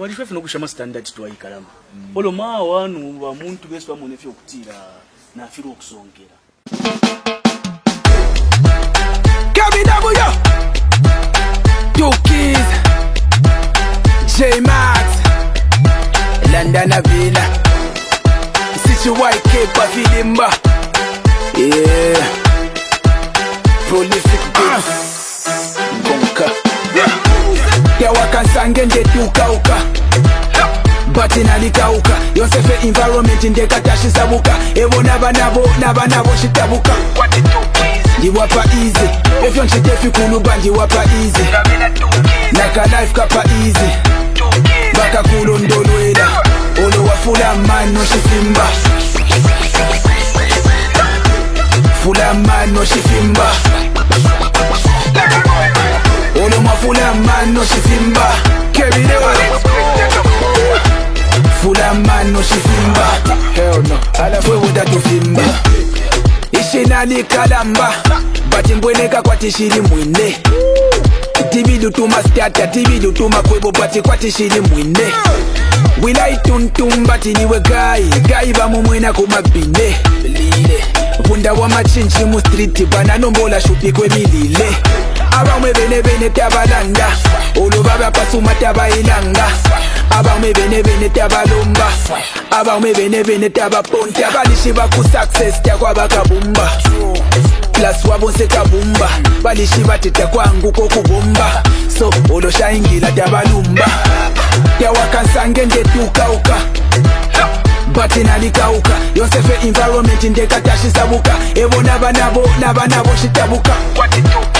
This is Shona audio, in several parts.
varifefu nokushama standard twaikalama olo ma vanhu vamuntu vese vamonefe okutira nafiri wokusongera landanavila sichiwaike pafilimba prolific yange ngetukauka batinalikauka yosefe environment ndekatashisabuka ebo nabanabo nabanabo citabuka ndiwapa easy evyo ncidefikuluba ndiwapa easy naka life kapa easy bakakulondolwela olowafula mano cifimba fula mano cifimba no nosifimba fewudatufimba ishinanikalamba batimbweneka kwatishiri mwine tibidutuma stata tibidutuma kwebo bati kwatishiri mwine wilaituntumba tiniwe gai gai vamumwina kumabine vunda wa machinji mustriti vananombola shupi kwemilile abamwe benebene tabalanda oluba bapasuma tabayinanga abamwe benebene tabalumba abamwe benebene tabaponti abalishi bakusucces takwabakabumba plus wabosekabumba balishi batetakwangu kokubumba so oloshayingila tabalumba yawakansange ndetukauka batinalikauka yosefe environment ndekatashisabuka ebona banabo nabanabo shitabuka 22.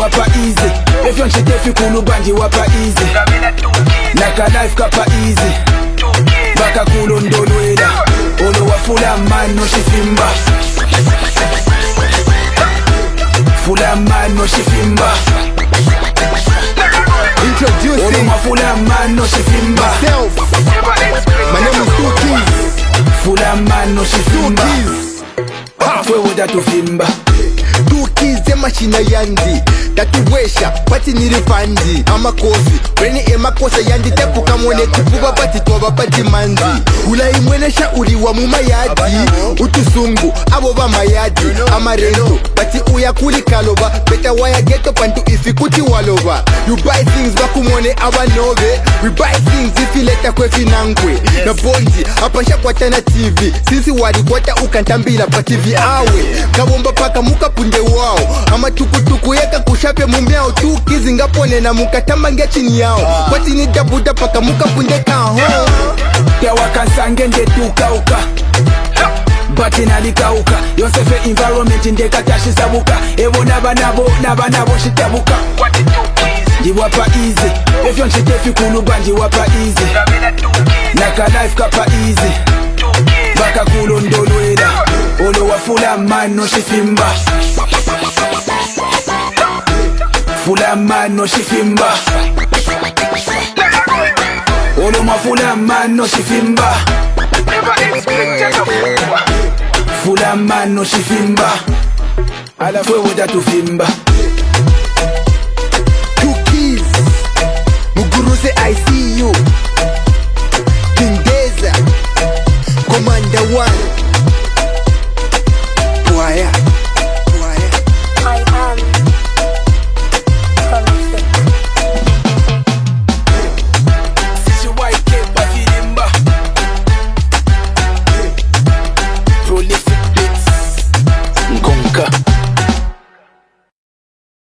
wapa easy fi efyo nchijefukuluba wapa easy a like life kapa easy bakakulondolwera oh, olowafula mano shifimba fula mano shifimba Introducing Olumafula oh, no shifimba Myself. My name is Two Keys Fula mano shifimba Two Keys two datufimba machina yandi tatuwesha pati nirifandi amakofi wene emakosa yandi tepukamoneti kuba pati twaba pati manzi urayimwenesha uri wa mu mayadi utusungu abo bamayadi amarento pati uyakuri kaloba beta geto pantu ifi kuti waloba you buy things bakumone abanobe we buy things ifileta kwefinangwe yes. na bondi apasha na tv sisi walikwata ukantambila pa tv awe kabomba paka mukapunde wao amatukutuku yeka kushape mumyao tukizingaponena mukatamba ngechini yao kwatini dabuda paka mukapunde kaho yawakansange ndetukauka batinalikauka yosefe environment ndekatashisabuka evo nabanavo nabanavo citabuka ndiwapa izi evyo ncitefikuluba ndiwapa izi nakalife kapa izi vakakulondolwe Full Full full of of of man, oh, man, no no she she fulamano xifimba fulamano xifimba oloma fulamano xifimba fulamano xifimba ala fuego da tu fimba Cookies Muguru say I see you King Deza Commander 1